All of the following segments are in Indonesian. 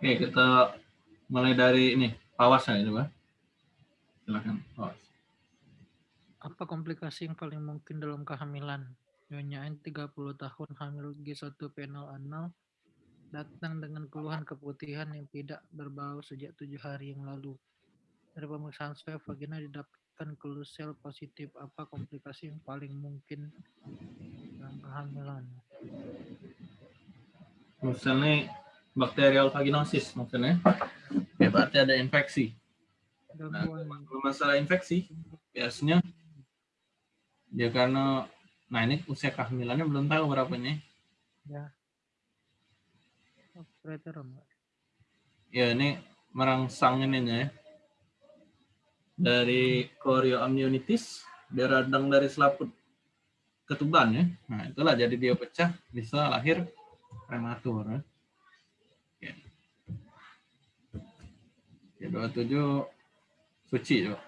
Oke, kita mulai dari ini, pawasnya ini, Pak. Silakan, pawas. Apa komplikasi yang paling mungkin dalam kehamilan? Nyonya N 30 tahun hamil G1P0A0 datang dengan keluhan keputihan yang tidak berbau sejak tujuh hari yang lalu. Dari pemeriksaan swab vagina didapatkan sel positif. Apa komplikasi yang paling mungkin dalam kehamilan? Misalnya bakterial vaginosis maksudnya. Ya berarti ada infeksi. Nah, kalau masalah infeksi, biasanya dia karena nah ini usia kehamilannya belum tahu berapa nih ya operator ya ini merangsang ini ya dari chorioamnionitis dia radang dari selaput ketuban ya nah itulah jadi dia pecah bisa lahir prematur ya. Ya, 27 suci coba.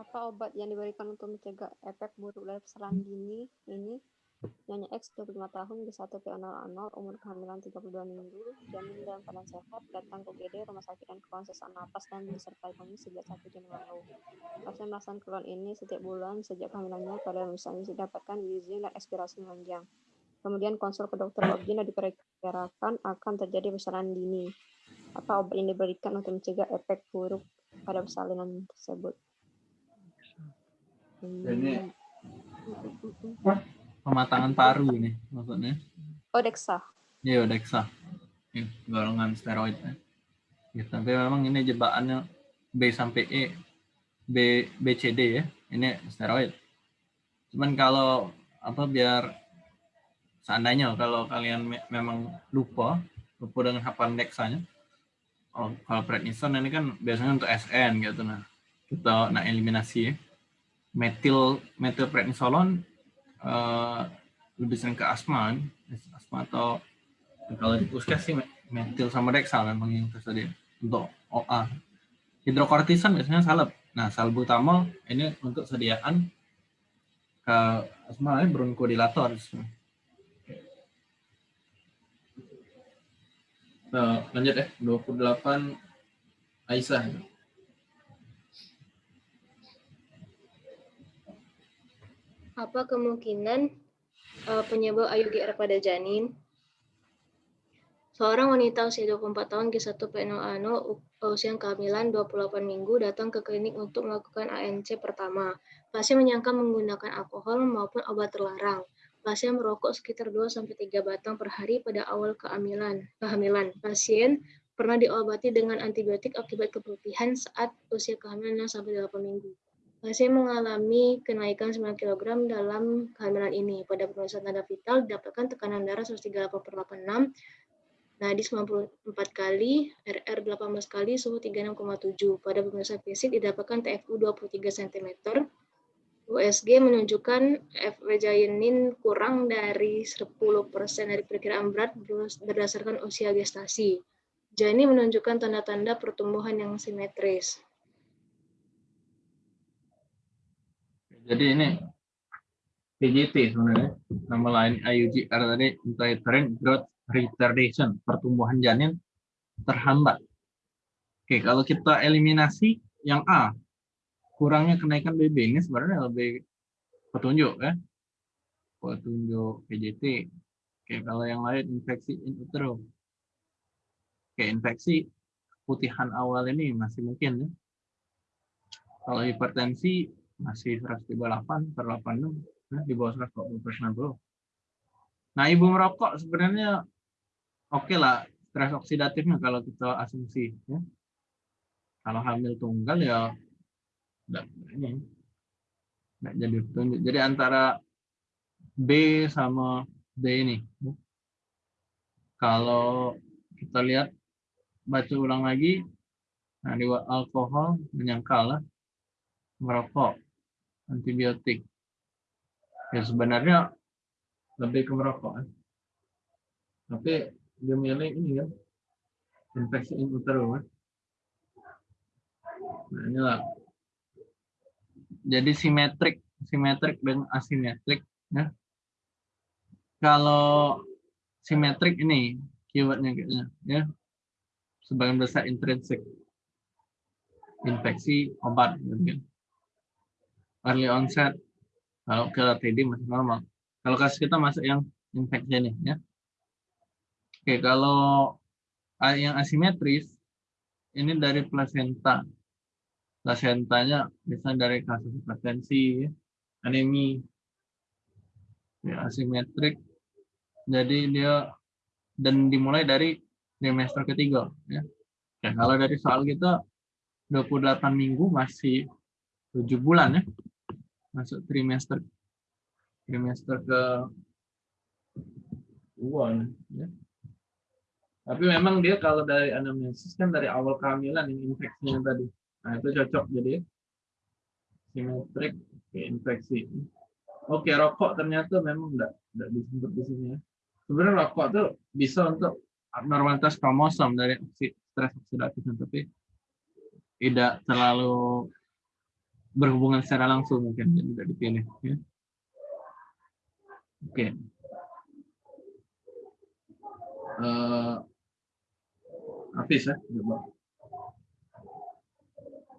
apa obat yang diberikan untuk mencegah efek buruk dari persalinan dini ini Nyonya X 25 tahun di 1 PO0 umur kehamilan 32 minggu, janin dalam keadaan sehat, datang ke GD rumah sakit dan keluhan sesak napas dan disertai kondisi sejak 1 Januari lalu. Pasien melaksanakan keluhan ini setiap bulan sejak kehamilannya, pada misalnya didapatkan izin dan ekspirasi panjang. Kemudian konsul ke dokter dan diperkirakan akan terjadi persalinan dini. Apa obat yang diberikan untuk mencegah efek buruk pada persalinan tersebut? ini pematangan paru ini maksudnya. Odexa. Iya, Odexa. Ya, golongan steroid. Ya. ya. tapi memang ini jebakannya B sampai E, B, B, C, D ya. Ini steroid. Cuman kalau apa biar seandainya kalau kalian me memang lupa, lupa dengan hafalan dexanya, oh, kalau prednison ini kan biasanya untuk SN gitu nah. Kita nak eliminasi ya metil metilprednisolon uh, lebih sering ke asma, asma atau kalau di puskes sih metil sama dexa memang yang tersedia untuk OA. Hidrokortisan biasanya salep. Nah, salbutamol ini untuk sediaan ke asma bronkodilator. Nah, lanjut ya, 28 Aisyah. Apa kemungkinan uh, penyebab AUGR pada janin? Seorang wanita usia 24 tahun G1P0A0 usia kehamilan 28 minggu datang ke klinik untuk melakukan ANC pertama. Pasien menyangka menggunakan alkohol maupun obat terlarang. Pasien merokok sekitar 2-3 batang per hari pada awal kehamilan. kehamilan. Pasien pernah diobati dengan antibiotik akibat keputihan saat usia kehamilan 6-8 minggu. Pasien mengalami kenaikan 9 kg dalam kehamilan ini. Pada pemeriksaan tanda vital didapatkan tekanan darah 138 per 86, nadi 94 kali, RR 18 kali, suhu 36,7. Pada pemeriksaan fisik didapatkan TFU 23 cm, USG menunjukkan FW kurang dari 10% dari perkiraan berat berdasarkan usia gestasi. Jani menunjukkan tanda-tanda pertumbuhan yang simetris. Jadi ini PGT sebenarnya nama lain IUG karena tadi intrauterine growth retardation pertumbuhan janin terhambat. Oke, kalau kita eliminasi yang A, kurangnya kenaikan BB ini sebenarnya lebih petunjuk ya. Petunjuk PJT. Oke, kalau yang lain infeksi in utero. Oke, infeksi putihan awal ini masih mungkin ya. Kalau hipertensi masih 138 per 86 ya, di bawah 140 per 90. Nah, ibu merokok sebenarnya oke okay lah stres oksidatifnya kalau kita asumsi ya. Kalau hamil tunggal ya ini enggak jadi petunjuk. Jadi antara B sama D ini. Ya. Kalau kita lihat baca ulang lagi, nah di alkohol menyangkal merokok antibiotik. Ya sebenarnya lebih ke merokok. Kan? Tapi dia milih ini ya, infeksi in utero. Kan? Nah inilah. Jadi simetrik, simetrik dan asimetrik. Ya. kalau simetrik ini keywordnya kayaknya ya sebagian besar intrinsik infeksi obat kan. early onset kalau ke TD masih normal kalau kasus kita masuk yang infeksi ini ya oke kalau yang asimetris ini dari placenta placentanya misalnya dari kasus hipertensi anemi ya asimetrik jadi dia dan dimulai dari trimester ketiga ya. ya kalau dari soal kita 28 minggu masih 7 bulan ya masuk trimester trimester ke dua ya. tapi memang dia kalau dari anamnesis kan dari awal kehamilan ini infeksinya tadi nah itu cocok jadi simetrik ke infeksi oke rokok ternyata memang enggak enggak disebut di sini ya sebenarnya rokok tuh bisa untuk abnormalitas kromosom dari stres oksidatif tapi tidak terlalu berhubungan secara langsung mungkin jadi tidak dipilih ya. Oke. Uh, Hafiz ya, coba.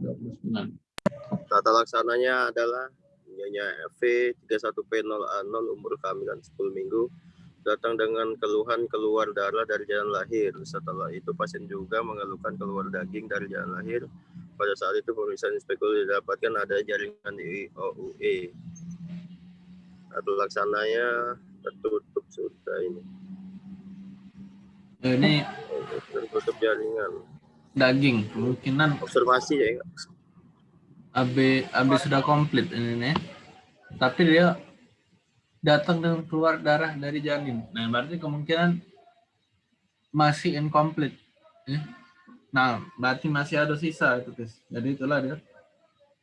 29. Tata laksananya adalah Nyonya FV 31P0A0 umur kehamilan 10 minggu datang dengan keluhan keluar darah dari jalan lahir. Setelah itu pasien juga mengeluhkan keluar daging dari jalan lahir. Pada saat itu pemeriksaan spekul didapatkan ada jaringan di OUE. Atau laksananya tertutup sudah ini. Ini tertutup jaringan. Daging kemungkinan observasi ya. AB AB sudah komplit ini nih. Tapi dia datang dengan keluar darah dari janin. Nah, berarti kemungkinan masih incomplete. Ya. Nah, berarti masih ada sisa itu, guys. Jadi itulah dia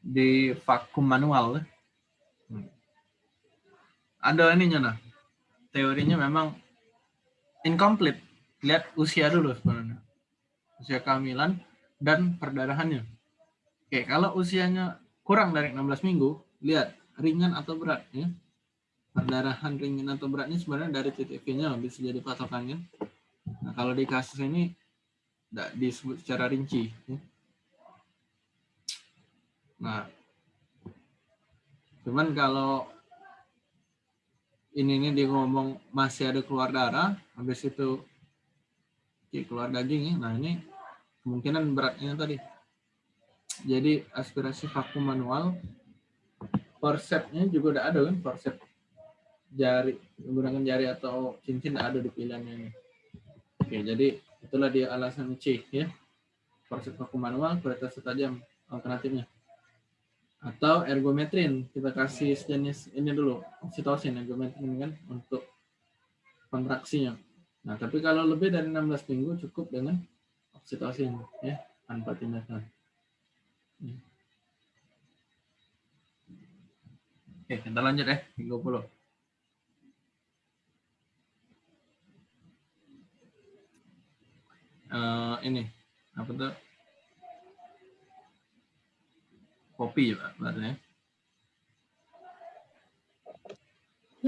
di vakum manual. Ya. Hmm. Ada ininya nah. Teorinya memang incomplete. Lihat usia dulu sebenarnya. Usia kehamilan dan perdarahannya. Oke, kalau usianya kurang dari 16 minggu, lihat ringan atau berat ya perdarahan ringan atau beratnya sebenarnya dari titik V-nya bisa jadi patokannya. Nah, kalau di kasus ini tidak disebut secara rinci. Ya. Nah, cuman kalau ini ini dia ngomong masih ada keluar darah, habis itu keluar daging ya. Nah ini kemungkinan beratnya tadi. Jadi aspirasi vakum manual, forcepsnya juga udah ada kan, forceps jari menggunakan jari atau cincin ada di pilihannya ini. Oke, jadi itulah dia alasan C ya. Proses vakum manual, kualitas tajam alternatifnya. Atau ergometrin, kita kasih sejenis ini dulu, oksitosin ergometrin kan untuk kontraksinya. Nah, tapi kalau lebih dari 16 minggu cukup dengan oksitosin ya, tanpa tindakan. Ya. Oke, kita lanjut ya, 30. uh, ini apa tuh kopi ya berarti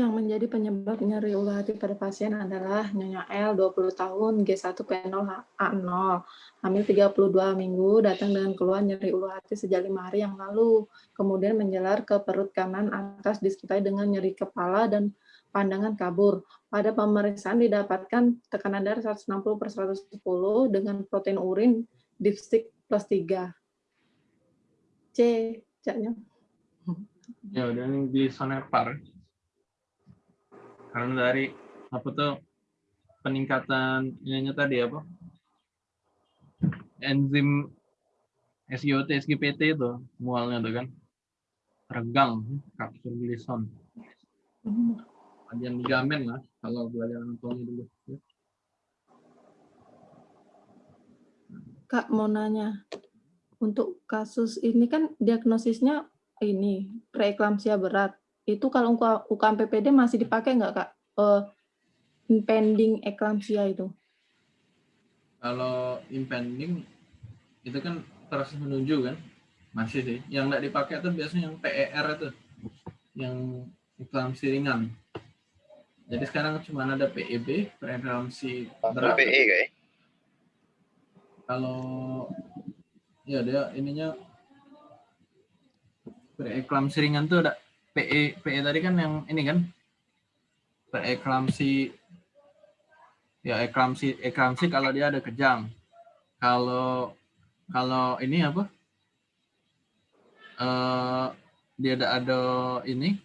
Yang menjadi penyebab nyeri ulu hati pada pasien adalah Nyonya L, 20 tahun, G1P0A0, hamil 32 minggu, datang dengan keluhan nyeri ulu hati sejak lima hari yang lalu, kemudian menjelar ke perut kanan atas disertai dengan nyeri kepala dan pandangan kabur. Pada pemeriksaan didapatkan tekanan darah 160 per 110 dengan protein urin dipstick plus 3. C, caknya. Ya, udah ini di sonepar. Karena dari apa tuh peningkatan ininya tadi apa? Enzim SGOT, SGPT itu mualnya tuh kan. Regang, kapsul glison. Kajian ligamen lah kalau belajar anatomi dulu. Ya. Kak mau nanya, untuk kasus ini kan diagnosisnya ini preeklamsia berat. Itu kalau UKM PPD masih dipakai nggak kak? Uh, impending eklamsia itu? Kalau impending itu kan proses menuju kan, masih sih. Yang nggak dipakai itu biasanya yang PER itu, yang eklamsi ringan Jadi sekarang cuma ada PEB, preeklamsi berat. PE kayak. Kalau ya dia ininya preeklamsi ringan tuh ada PE PE tadi kan yang ini kan? Preeklamsi ya eklamsi eklamsi kalau dia ada kejang. Kalau kalau ini apa? eh dia ada ada ini.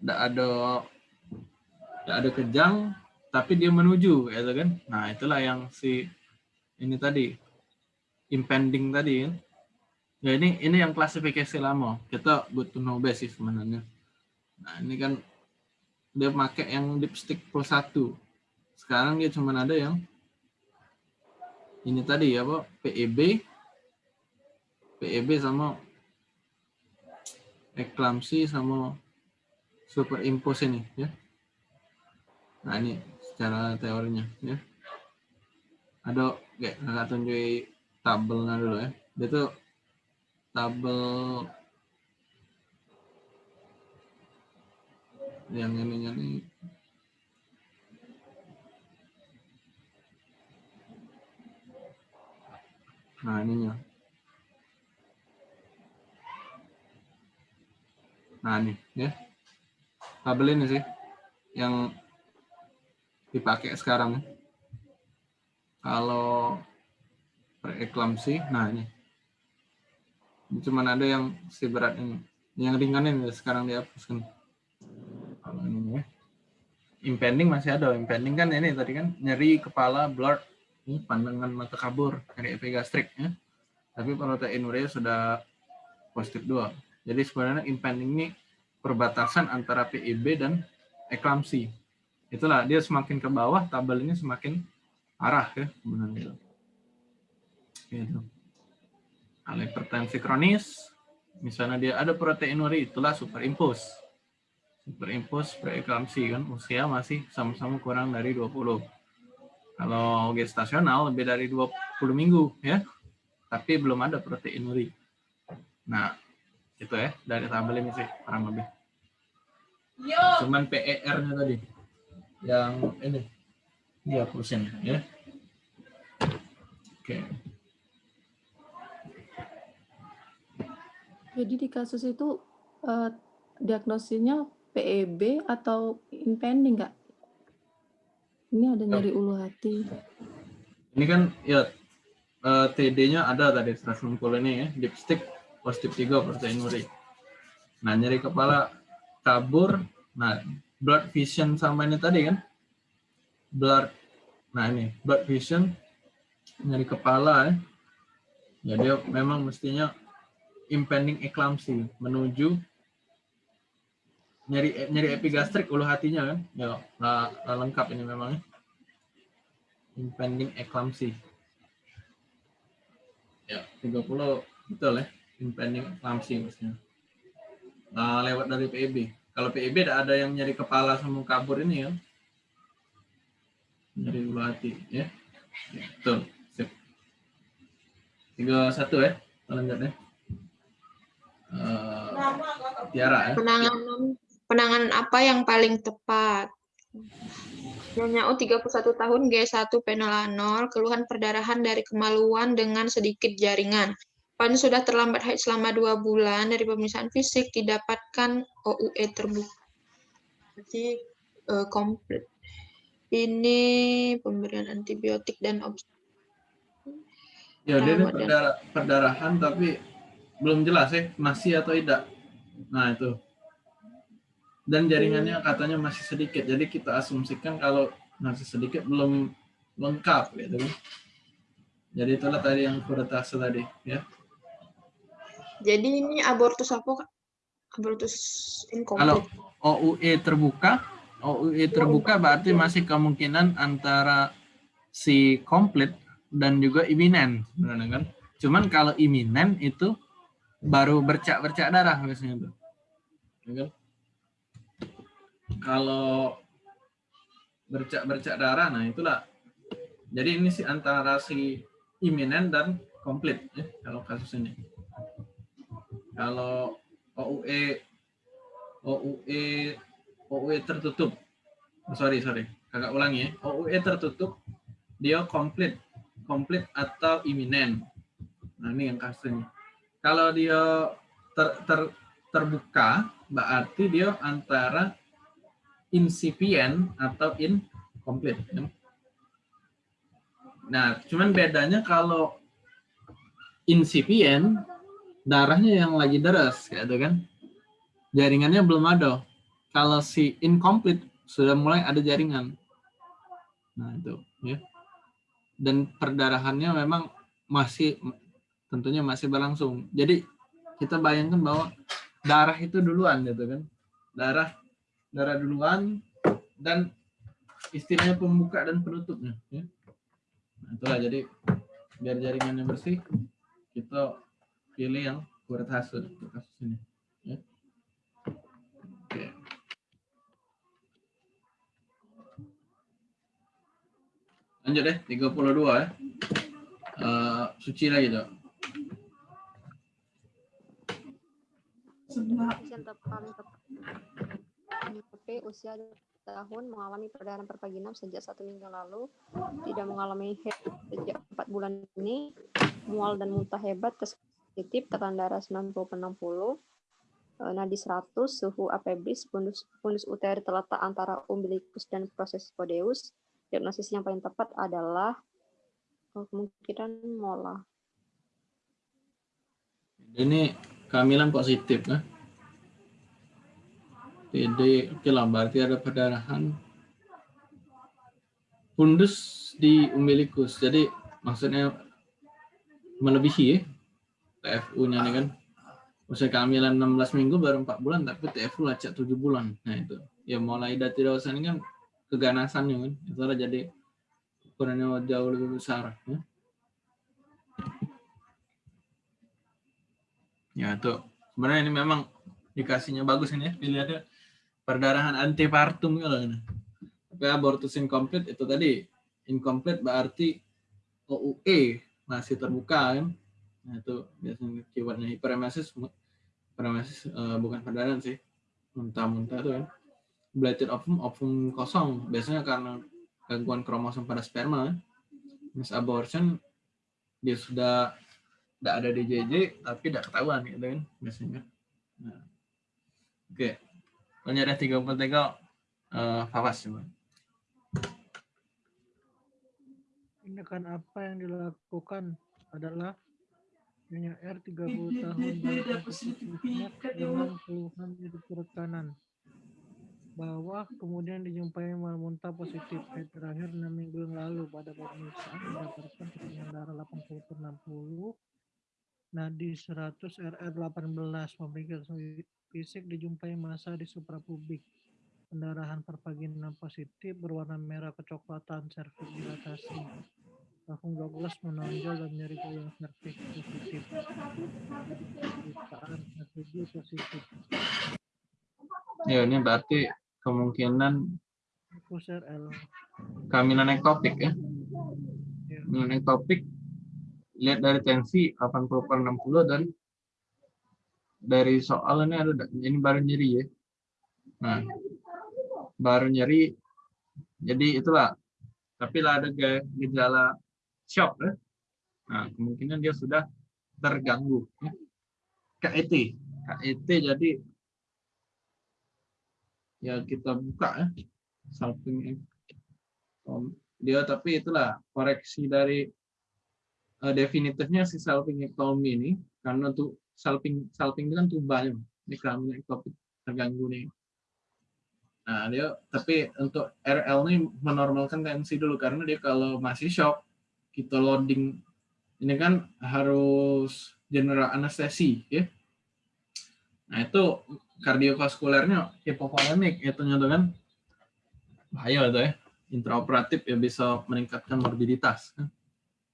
Tidak ada tidak ada kejang tapi dia menuju gitu kan? Nah itulah yang si ini tadi. Impending tadi ya ini ini yang klasifikasi lama kita butuh know base sih sebenarnya nah ini kan dia pakai yang dipstick plus satu sekarang dia cuma ada yang ini tadi ya apa PEB PEB sama eklamsi sama superimpose ini ya. Nah ini secara teorinya ya. Ada kayak kakak tunjuk tabelnya dulu ya. Dia tuh tabel yang ininya nih Nah ininya. Nah nih ya tabel ini sih yang dipakai sekarang. Kalau preeklamsi, nah ini. Ini Cuman ada yang si berat ini. Yang ringan ini sekarang dihapuskan. Ini ya. Impending masih ada. Impending kan ini tadi kan nyeri kepala, blur, ini pandangan mata kabur, nyeri epigastrik ya. Tapi protein urea sudah positif 2. Jadi sebenarnya impending ini perbatasan antara PIB dan eklamsi. Itulah dia semakin ke bawah tabel ini semakin arah ya sebenarnya. Gitu. Kalau hipertensi kronis, misalnya dia ada proteinuri, itulah superimpose. Superimpose preeklamsi kan usia masih sama-sama kurang dari 20. Kalau gestasional lebih dari 20 minggu ya. Tapi belum ada proteinuri. Nah, itu ya dari tabel ini sih kurang lebih. Cuman PER-nya tadi yang ini dia persen ya. Oke. Jadi di kasus itu eh, diagnosisnya PEB atau impending nggak? Ini ada nyeri ulu hati. Ini kan ya eh, TD-nya ada tadi 160 ini ya, dipstick positif 3 proteinuri. Nah, nyeri kepala kabur, nah blood vision sama ini tadi kan. Blood nah ini blood vision nyeri kepala ya. Ya dia memang mestinya impending eclampsy menuju nyeri nyeri epigastrik ulu hatinya kan. Ya nggak nggak lengkap ini memangnya. Impending eclampsy. Ya, 30 betul ya impending eclampsy maksudnya. Nah, lewat dari PEB. Kalau PEB ada ada yang nyeri kepala sama kabur ini ya. Nyeri ulu hati ya. betul. Sip. 31 ya. Lanjut ya. Uh, Tiara ya. Penanganan penanganan apa yang paling tepat? Nyonya U 31 tahun G1 P0 keluhan perdarahan dari kemaluan dengan sedikit jaringan. Pan sudah terlambat haid selama dua bulan dari pemeriksaan fisik didapatkan OUE terbuka. Berarti eh, komplit. Ini pemberian antibiotik dan obs Ya, dia ini perdara- perdarahan tapi belum jelas ya masih atau tidak. Nah, itu. Dan jaringannya katanya masih sedikit. Jadi kita asumsikan kalau masih sedikit belum lengkap gitu kan. Jadi itulah tadi yang kuretase tadi ya. Jadi ini abortus apa? Kak? Abortus Kalau incomplete. OUE terbuka, OUE terbuka berarti masih kemungkinan antara si komplit dan juga iminen, kan. Cuman kalau iminen itu baru bercak-bercak darah biasanya tuh. Ya kan? Kalau bercak-bercak darah, nah itulah. Jadi ini sih antara si iminen dan komplit ya kalau kasus ini. Kalau OUE OUE OUE tertutup. Sorry, sorry. Kakak ulangi ya. OUE tertutup, dia komplit. Komplit atau iminen. Nah, ini yang kasusnya. Kalau dia ter, ter, terbuka, berarti dia antara incipient atau incomplete. ya. Nah, cuman bedanya kalau incipient, darahnya yang lagi deras, gitu kan. Jaringannya belum ada. Kalau si incomplete, sudah mulai ada jaringan. Nah, itu. ya. Dan perdarahannya memang masih, tentunya masih berlangsung. Jadi, kita bayangkan bahwa darah itu duluan, gitu kan. Darah darah duluan, dan istilahnya pembuka dan penutupnya. Ya. Nah, itulah jadi biar jaringannya bersih, kita pilih yang kuret hasil kasus ini. Ya. Oke. Lanjut deh, 32 ya. Eh, suci lagi dok. Tapi usia tahun mengalami perdarahan perpaginam sejak satu minggu lalu, tidak mengalami head sejak empat bulan ini, mual dan muntah hebat, tes positif, tekanan darah 90 per 60, eh, nadi 100, suhu apebris, fundus, fundus uteri terletak antara umbilikus dan proses podeus. Diagnosis yang paling tepat adalah eh, kemungkinan mola. Ini kehamilan positif kan? PD, oke lah, berarti ada perdarahan fundus di umbilikus. Jadi maksudnya melebihi ya, TFU-nya nih kan. Usia kehamilan 16 minggu baru 4 bulan, tapi TFU lacak 7 bulan. Nah itu, ya mulai dari dewasa ini kan keganasannya kan. Itu jadi ukurannya jauh lebih besar. Ya, ya itu. Sebenarnya ini memang dikasihnya bagus ini ya, dilihatnya perdarahan antepartum gitu loh. Tapi abortus incomplete itu tadi incomplete berarti OUE masih terbuka kan. Nah, itu biasanya keywordnya hiperemesis hiperemesis eh, bukan perdarahan sih. Muntah-muntah itu kan. Bladed ovum, ovum kosong. Biasanya karena gangguan kromosom pada sperma. Miss abortion dia sudah tidak ada DJJ tapi tidak ketahuan gitu kan biasanya. Nah. Oke. Lanjut ya 33 uh, Fawas coba. Tindakan apa yang dilakukan adalah R 30 tahun dengan keluhan di perut kanan. Bawah kemudian dijumpai mual muntah positif head terakhir 6 minggu yang lalu pada pemeriksaan mendapatkan tekanan darah 80 per 60 nadi 100 RR 18 pemeriksaan fisik dijumpai massa di suprapubik pendarahan pervaginam positif berwarna merah kecoklatan serviks dilatasi Tahun 12 menonjol dan nyeri tulang serviks positif. Pemeriksaan positif. Ya ini berarti kemungkinan kehamilan ektopik ya. Ya. Kehamilan ektopik lihat dari tensi 80 per 60 dan dari soal ini ada ini baru nyeri ya. Nah, baru nyeri. Jadi itulah. Tapi lah ada ge- gejala shock ya. Nah, kemungkinan dia sudah terganggu. KET. KET jadi ya kita buka ya. Om, dia tapi itulah koreksi dari eh, definitifnya si salpingectomy ini karena tuh salping salping itu kan tubanya ini kehamilan ektopik terganggu nih. Nah dia tapi untuk RL ini menormalkan tensi dulu karena dia kalau masih shock kita loading ini kan harus general anestesi ya. Nah itu kardiovaskulernya hipovolemik itu tuh kan bahaya itu ya. Intraoperatif ya bisa meningkatkan morbiditas kan.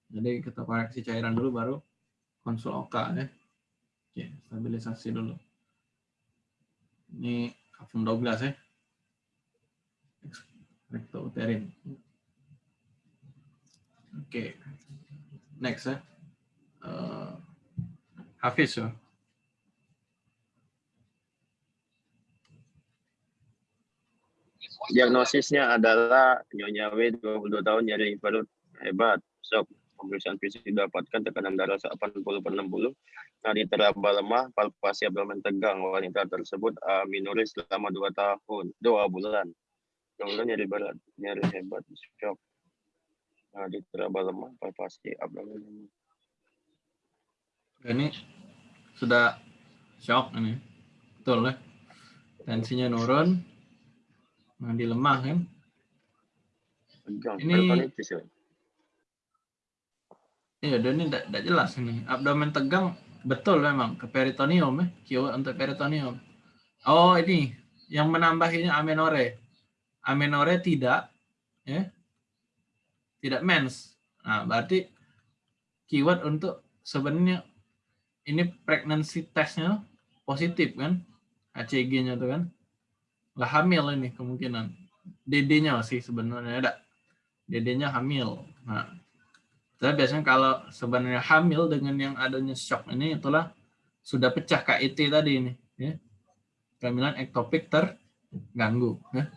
Jadi kita koreksi cairan dulu baru konsul OK ya Oke, stabilisasi dulu. Ini kafum Douglas ya. Rectouterin. Oke. Next ya. Eh, Hafiz ya. Diagnosisnya adalah Nyonya W 22 tahun nyeri perut hebat, shock. Pemeriksaan fisik didapatkan tekanan darah 80 per 60, nadi teraba lemah, palpasi abdomen tegang. Wanita tersebut aminoris selama 2 tahun, 2 bulan. Kemudian nyeri berat, nyeri hebat, shock. Nadi teraba lemah, palpasi abdomen lemah. Ini sudah shock ini. Betul ya. Tensinya nurun. Nadi lemah kan. Tegang, Ini- ya. Iya, dan ini tidak jelas ini. Abdomen tegang betul memang ke peritoneum ya, keyword untuk peritoneum. Oh, ini yang menambahinya amenore. Amenore tidak ya. Tidak mens. Nah, berarti keyword untuk sebenarnya ini pregnancy testnya positif kan? HCG-nya tuh kan. Nggak hamil ini kemungkinan. DD-nya sih sebenarnya ada. DD-nya hamil. Nah, tapi biasanya kalau sebenarnya hamil dengan yang adanya shock ini itulah sudah pecah KIT tadi ini, ya. Kehamilan ektopik terganggu, ya.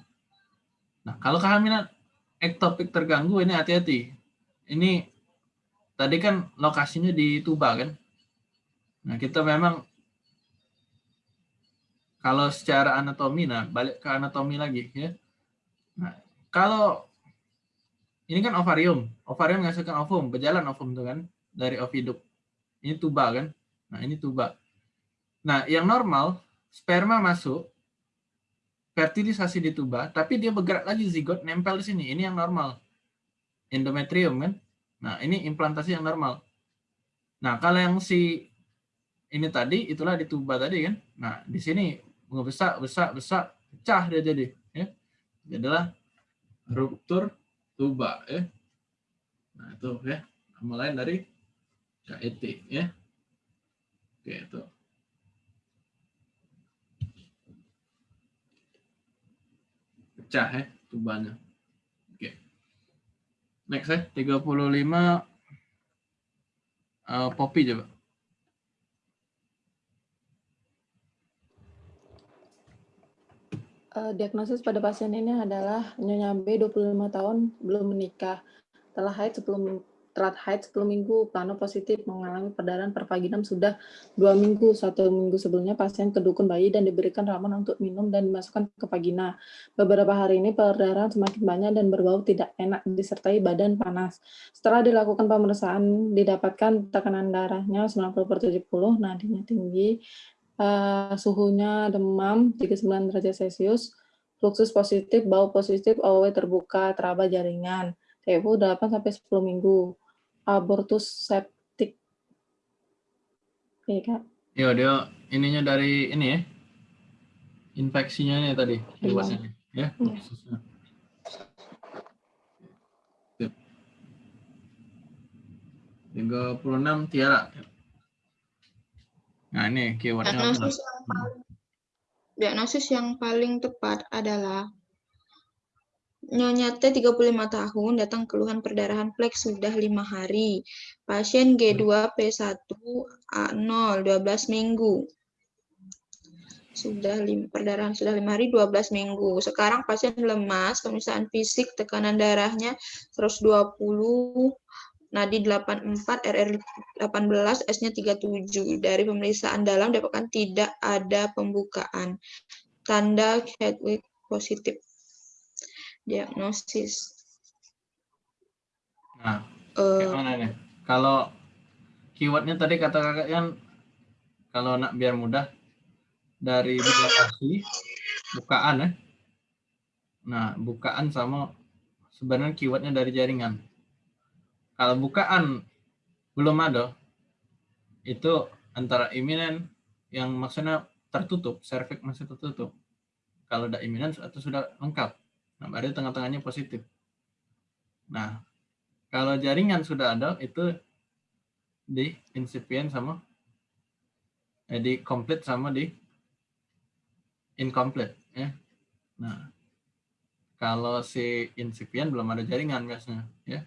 Nah, kalau kehamilan ektopik terganggu ini hati-hati. Ini tadi kan lokasinya di tuba kan. Nah, kita memang kalau secara anatomi, nah balik ke anatomi lagi ya. Nah, kalau ini kan ovarium. Ovarium menghasilkan ovum, berjalan ovum tuh kan dari oviduk. Ini tuba kan. Nah, ini tuba. Nah, yang normal sperma masuk fertilisasi di tuba, tapi dia bergerak lagi zigot nempel di sini. Ini yang normal. Endometrium kan. Nah, ini implantasi yang normal. Nah, kalau yang si ini tadi itulah di tuba tadi kan. Nah, di sini ngebesar, besar, besar, pecah dia jadi, ya. Jadilah ruptur tuba ya. Nah, itu ya. Mulai dari KET ya. Oke, itu. Pecah ya tubanya. Oke. Next ya, 35 uh, Poppy coba. Eh, diagnosis pada pasien ini adalah Nyonya B, 25 tahun, belum menikah, telah haid sebelum telat haid 10 minggu, plano positif, mengalami perdarahan per vaginam sudah dua minggu. Satu minggu sebelumnya pasien kedukun bayi dan diberikan ramuan untuk minum dan dimasukkan ke vagina. Beberapa hari ini perdarahan semakin banyak dan berbau tidak enak disertai badan panas. Setelah dilakukan pemeriksaan didapatkan tekanan darahnya 90 per 70, nadinya tinggi, eh, suhunya demam 39 derajat Celcius, fluksus positif, bau positif, OW terbuka, teraba jaringan, TFU 8 sampai 10 minggu, abortus septik. Iya, Kak. Yo, dia ininya dari ini ya. Infeksinya nih tadi, luasnya nih, ya. Iya. khususnya. Sip. 36 Tiara. Nah, ini keywordnya apa? Diagnosis yang paling, diagnosis yang paling tepat adalah Nyonya T 35 tahun datang keluhan perdarahan pleks sudah lima hari. Pasien G2 P1 A0 12 minggu. Sudah lim, perdarahan sudah lima hari 12 minggu. Sekarang pasien lemas, pemeriksaan fisik tekanan darahnya 120 nadi 84, RR 18, S-nya 37. Dari pemeriksaan dalam dapatkan tidak ada pembukaan. Tanda Hedwig positif. Diagnosis. Nah, Eh, kayak mana nih? Kalau keywordnya tadi kata kakak kan kalau nak biar mudah dari dilatasi bukaan ya. Nah, bukaan sama sebenarnya keywordnya dari jaringan. Kalau bukaan belum ada, itu antara iminen yang maksudnya tertutup, cervix masih tertutup. Kalau udah iminen atau sudah lengkap. Nah, berarti tengah-tengahnya positif. Nah, kalau jaringan sudah ada, itu di incipient sama eh, di complete sama di incomplete ya. Nah, kalau si incipient belum ada jaringan biasanya ya.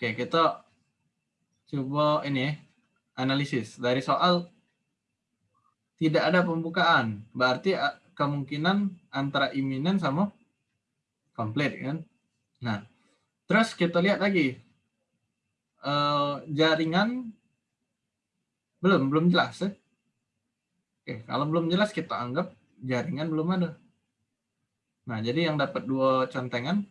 Oke kita coba ini ya, analisis dari soal tidak ada pembukaan berarti ah, kemungkinan antara iminen sama komplit kan. Nah, terus kita lihat lagi eh, jaringan belum belum jelas ya. Oke, kalau belum jelas kita anggap jaringan belum ada. Nah, jadi yang dapat dua contengan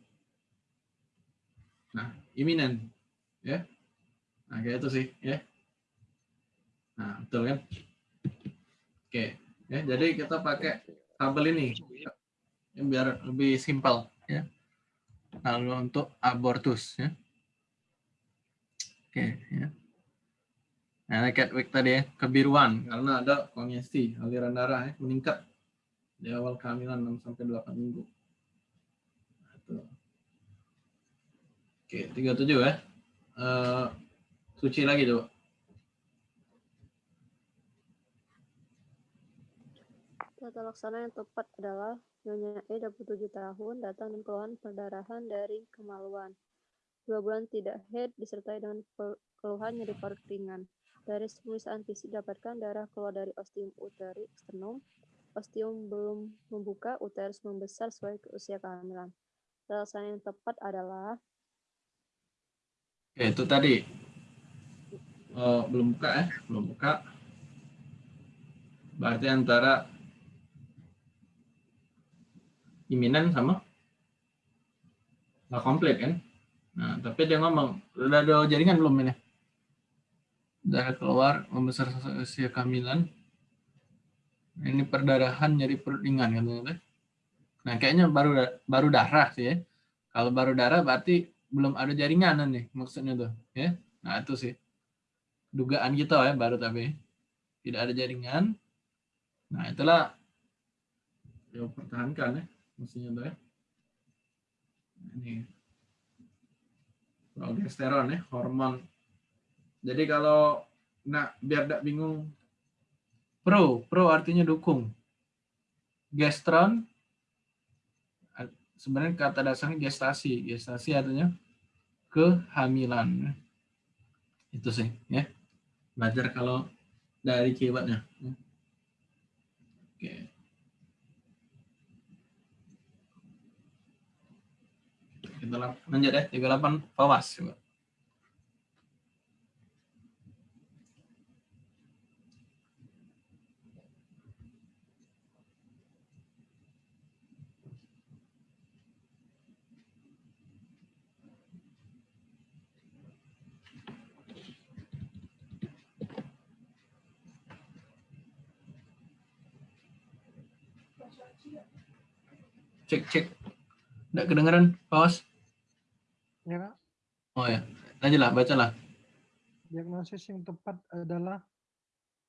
nah, iminen ya. Nah, kayak itu sih ya. Nah, betul kan? Oke, ya jadi kita pakai tabel ini ya, biar lebih simpel ya. Lalu untuk abortus ya. Oke, ya. Nah, cat week tadi ya, kebiruan karena ada kongesti, aliran darah ya, meningkat di awal kehamilan 6 sampai 8 minggu. Nah. Oke, 37 ya. Eh, suci lagi coba. Tata laksana yang tepat adalah Nyonya E 27 tahun datang dan keluhan perdarahan dari kemaluan. Dua bulan tidak head disertai dengan keluhan nyeri parut ringan. Dari pemeriksaan fisik dapatkan darah keluar dari ostium uteri sternum. Ostium belum membuka, uterus membesar sesuai ke usia kehamilan. Tata laksana yang tepat adalah Oke, itu tadi. Oh, belum buka ya, belum buka. Berarti antara iminen sama nggak komplit kan? Nah, tapi dia ngomong, udah ada jaringan belum ini? Darah keluar, membesar usia kehamilan. Ini perdarahan jadi perut ringan katanya. Nah, kayaknya baru baru darah sih ya. Kalau baru darah berarti belum ada jaringan nih maksudnya tuh ya. Nah, itu sih dugaan kita ya baru tapi tidak ada jaringan. Nah, itulah yang pertahankan ya mestinya tuh ya. Nah, Ini progesteron ya, hormon. Jadi kalau nah biar tidak bingung pro, pro artinya dukung. Gestron sebenarnya kata dasarnya gestasi. Gestasi artinya kehamilan. Itu sih ya. Belajar kalau dari keywordnya. ya. Oke. Kita lanjut ya, 38 fawas. Coba. Kedengeran, fawas? Ya. Oh ya, lanjutlah, bacalah. Diagnosis yang tepat adalah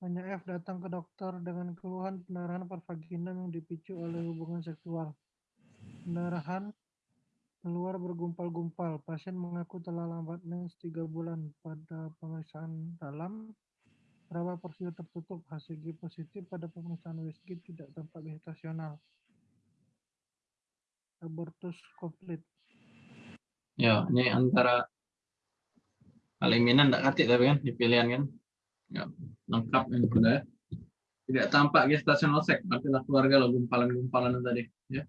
hanya F datang ke dokter dengan keluhan pendarahan per vagina yang dipicu oleh hubungan seksual. Pendarahan keluar bergumpal-gumpal. Pasien mengaku telah lambat mens 3 bulan. Pada pemeriksaan dalam, raba porsiu tertutup. HCG positif pada pemeriksaan USG tidak tampak gestasional. Abortus komplit. Ya, ini antara aliminan tidak katik tapi kan di pilihan kan. Ya, lengkap yang sudah. ya. Tidak tampak gestational sac, artinya keluarga lo gumpalan-gumpalan tadi. Ya.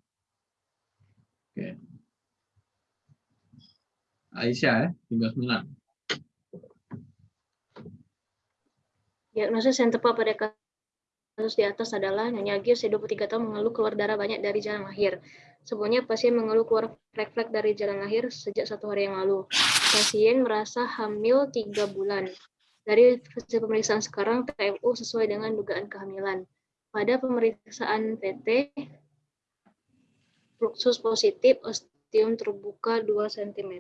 Oke. Aisyah ya, 39. Diagnosis yang tepat pada kasus di atas adalah Nyonya G usia 23 tahun mengeluh keluar darah banyak dari jalan lahir. Sebelumnya pasien mengeluh keluar flek-flek dari jalan lahir sejak satu hari yang lalu. Pasien merasa hamil tiga bulan. Dari hasil pemeriksaan sekarang, TMU sesuai dengan dugaan kehamilan. Pada pemeriksaan PT, fluxus positif, ostium terbuka 2 cm.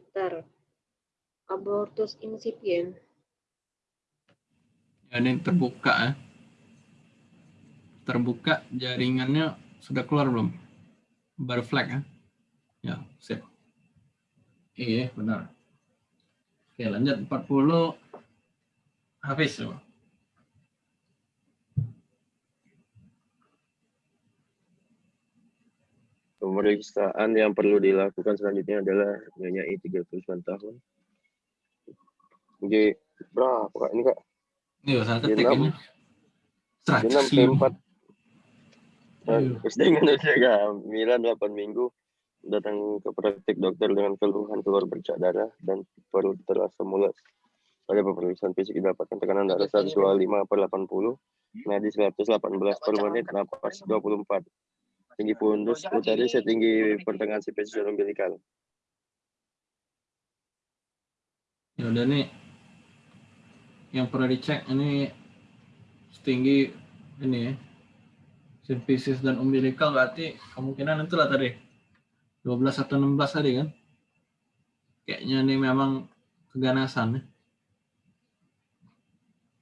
Abortus incipient. Ya, ini terbuka ya terbuka jaringannya sudah keluar belum? Baru flag ya? Ya, sip. Iya, benar. Oke, lanjut 40 habis coba. Pemeriksaan yang perlu dilakukan selanjutnya adalah nyonya I 39 tahun. J berapa kak ini kak? Iya, salah ketik ini. Terus dengan usia kehamilan 8 minggu, datang ke praktik dokter dengan keluhan keluar bercak darah dan perut terasa mulut. Pada pemeriksaan fisik didapatkan tekanan darah 125 per 80, nadi 118 per menit, nafas 24. Tinggi pundus utari setinggi pertengahan si pesisir umbilikal. Ya udah nih, yang pernah dicek ini setinggi ini ya, Simfisis dan umbilikal berarti kemungkinan itulah tadi. 12 atau 16 tadi kan. Kayaknya ini memang keganasan ya.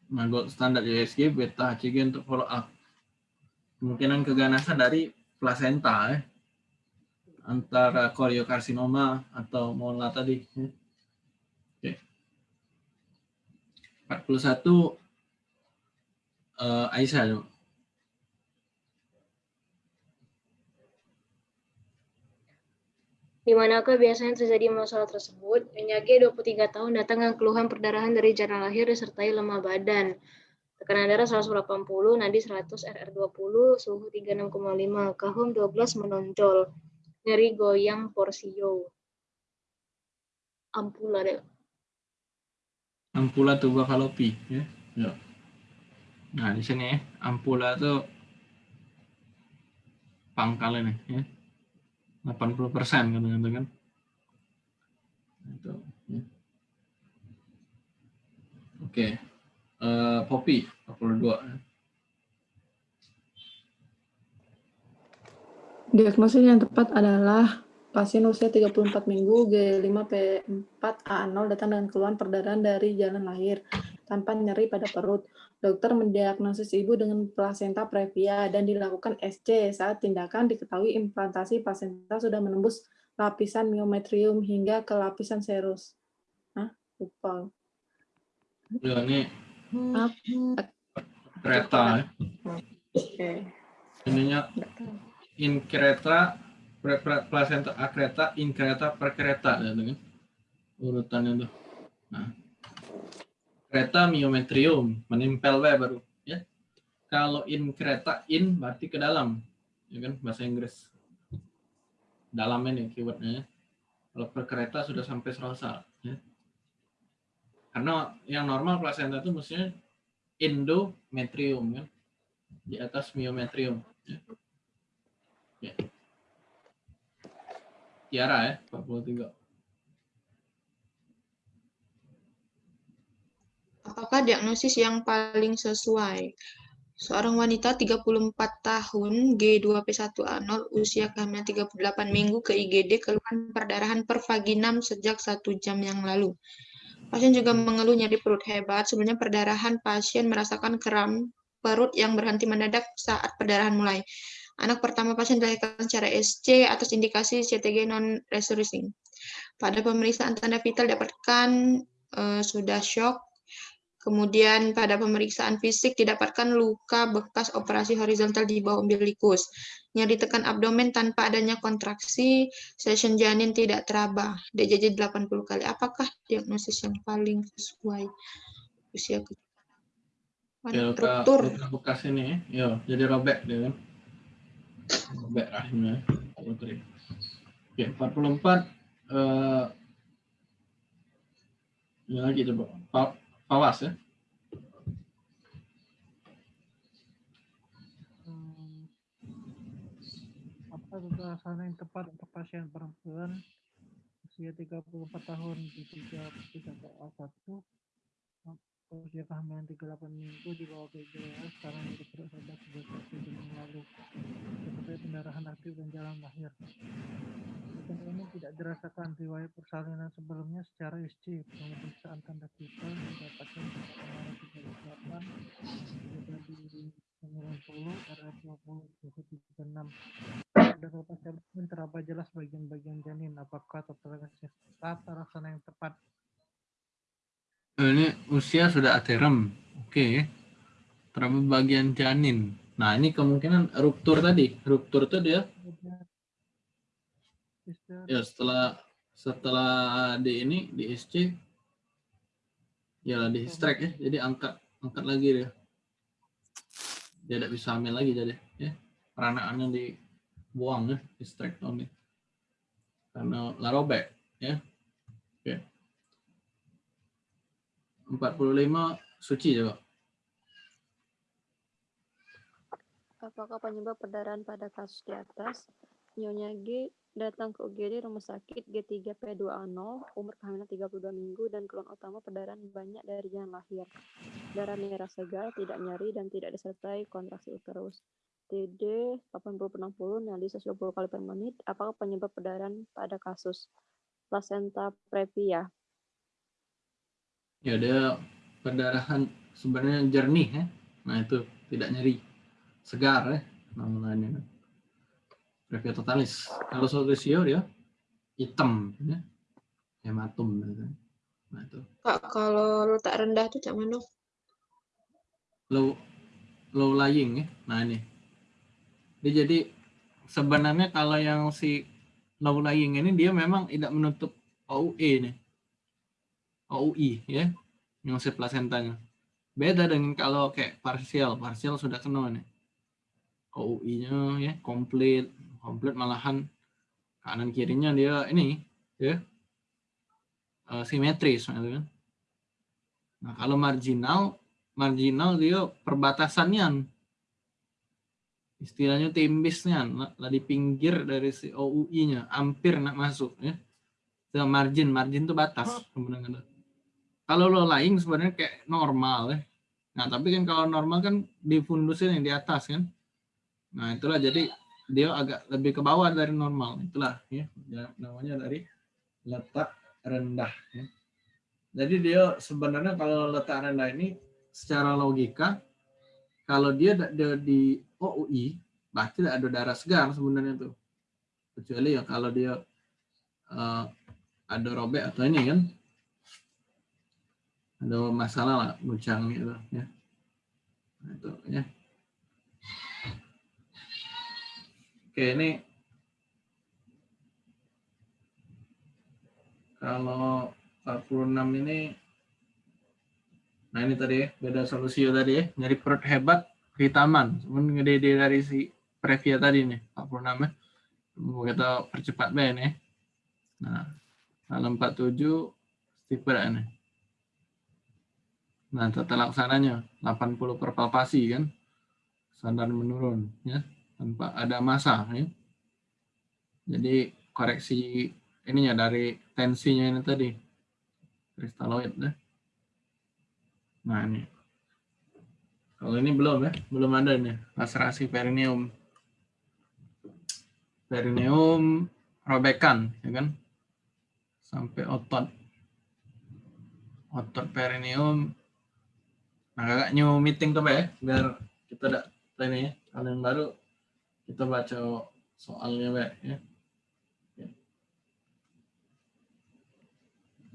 Nah, gold standar USG, beta HCG untuk follow up. Kemungkinan keganasan dari plasenta ya. Antara koriokarsinoma atau mola tadi. Ya. Oke. 41 eh, Aisyah Di manakah biasanya terjadi masalah tersebut? G 23 tahun datang dengan keluhan perdarahan dari jalan lahir disertai lemah badan. Tekanan darah 180, nadi 100, RR20, suhu 36,5, kahum 12 menonjol. Nyeri goyang porsio. Ampula deh. Ampula tuba falopi ya. Ya. Nah, di sini ya, ampula itu pangkalnya ya. 80% kadang-kadang kan. Itu. ya. Oke. Eh, Poppy 42 ya. Diagnosis yang tepat adalah pasien usia 34 minggu G5P4A0 datang dengan keluhan perdarahan dari jalan lahir tanpa nyeri pada perut. Dokter mendiagnosis ibu dengan plasenta previa dan dilakukan SC. Saat tindakan diketahui implantasi plasenta sudah menembus lapisan myometrium hingga ke lapisan serus. Hah? Lupa. Ya, ini kereta ya. Oke. Ininya inkreta pre- pre- placenta akreta inkreta per kereta ya kan urutannya tuh nah kereta myometrium menempel we baru ya kalau inkreta in berarti ke dalam ya kan bahasa Inggris dalam ini keywordnya ya. kalau per kereta sudah sampai serasa ya karena yang normal placenta itu mestinya endometrium kan di atas myometrium ya. Ya. Tiara ya, 43. Apakah diagnosis yang paling sesuai? Seorang wanita 34 tahun, G2P1A0, usia kehamilan 38 minggu ke IGD, keluhan perdarahan per vaginam sejak satu jam yang lalu. Pasien juga mengeluh nyeri perut hebat. Sebenarnya perdarahan pasien merasakan kram perut yang berhenti mendadak saat perdarahan mulai. Anak pertama pasien dilahirkan secara SC atas indikasi CTG non-resurrecing. Pada pemeriksaan tanda vital dapatkan eh, sudah shock. Kemudian pada pemeriksaan fisik didapatkan luka bekas operasi horizontal di bawah umbilikus. Nyeri tekan abdomen tanpa adanya kontraksi, session janin tidak teraba, DJJ 80 kali. Apakah diagnosis yang paling sesuai usia ke Ya, luka, luka bekas ini ya. Jadi robek dia kan. Robek rahimnya. Oke, 44 eh ini lagi coba. Pawas ya. Hmm, apa kekerasan yang tepat untuk pasien perempuan? Usia 34 tahun di 33 PA1 usia kehamilan 38 minggu di bawah PJWA sekarang di perut sejak satu lalu seperti pendarahan aktif dan jalan lahir Pasien ini tidak dirasakan riwayat persalinan sebelumnya secara SC pemeriksaan tanda vital mendapatkan kemarin 38 jadi 90 RF20 suhu 36 dan jalan teraba jelas bagian-bagian janin apakah tata laksana yang tepat Ini usia sudah aterem. Oke. Terlalu bagian janin. Nah, ini kemungkinan ruptur tadi. Ruptur itu dia ya setelah setelah di ini di SC ya di strike ya jadi angkat angkat lagi dia dia tidak bisa hamil lagi jadi ya peranakannya dibuang ya, di strike down nih. Karena la robek ya. Oke. 45 suci coba. Apakah penyebab perdarahan pada kasus di atas? Nyonya G datang ke UGD rumah sakit G3P2A0, umur kehamilan 32 minggu, dan keluhan utama perdarahan banyak dari jalan lahir. Darah merah segar, tidak nyeri, dan tidak disertai kontraksi uterus. TD 80 per 60, nyali 120 kali per menit. Apakah penyebab perdarahan pada kasus placenta previa? Ya ada perdarahan sebenarnya jernih ya. Nah itu tidak nyeri. Segar ya namanya. Previa totalis. Kalau solutio dia hitam ya. Hematum gitu. Nah itu. Kak, kalau letak rendah tuh cak mana? Low low lying ya. Nah ini. Dia jadi sebenarnya kalau yang si low lying ini dia memang tidak menutup OUE nih. OUI ya. Yang si placentanya. Beda dengan kalau kayak parsial. Parsial sudah kena nih. OUI-nya ya komplit, komplit malahan kanan kirinya dia ini ya. Eh, simetris kan. Nah, kalau marginal marginal dia perbatasannya. Istilahnya timbisnya lah di pinggir dari si OUI-nya hampir nak masuk ya. Itu margin margin itu batas sebenarnya kalau lo lain sebenarnya kayak normal ya. Nah tapi kan kalau normal kan di fundusnya yang di atas kan. Nah itulah jadi dia agak lebih ke bawah dari normal. Itulah ya ya, namanya dari letak rendah ya. jadi dia sebenarnya kalau letak rendah ini secara logika kalau dia ada di OUI berarti ada darah segar sebenarnya tuh. Kecuali ya kalau dia eh, ada robek atau ini kan? Ada masalah lah guncang gitu ya. Nah, itu ya oke ini kalau 46 ini nah ini tadi ya beda solusi tadi ya. Nyari perut hebat hitaman cuman gede dari si previa tadi nih 46 ya. Mau kita percepat ben ya. Nah kalau 47 tipe nih Nah, tata laksananya 80 per palpasi kan. Standar menurun ya, tanpa ada masa ya. Jadi koreksi ininya dari tensinya ini tadi. Kristaloid ya. Nah, ini. Kalau ini belum ya, belum ada nih laserasi perineum. Perineum robekan ya kan. Sampai otot. Otot perineum Nah, kakak new meeting Pak, ya, biar kita ada ini ya. Kalau yang baru kita baca soalnya Pak, ya.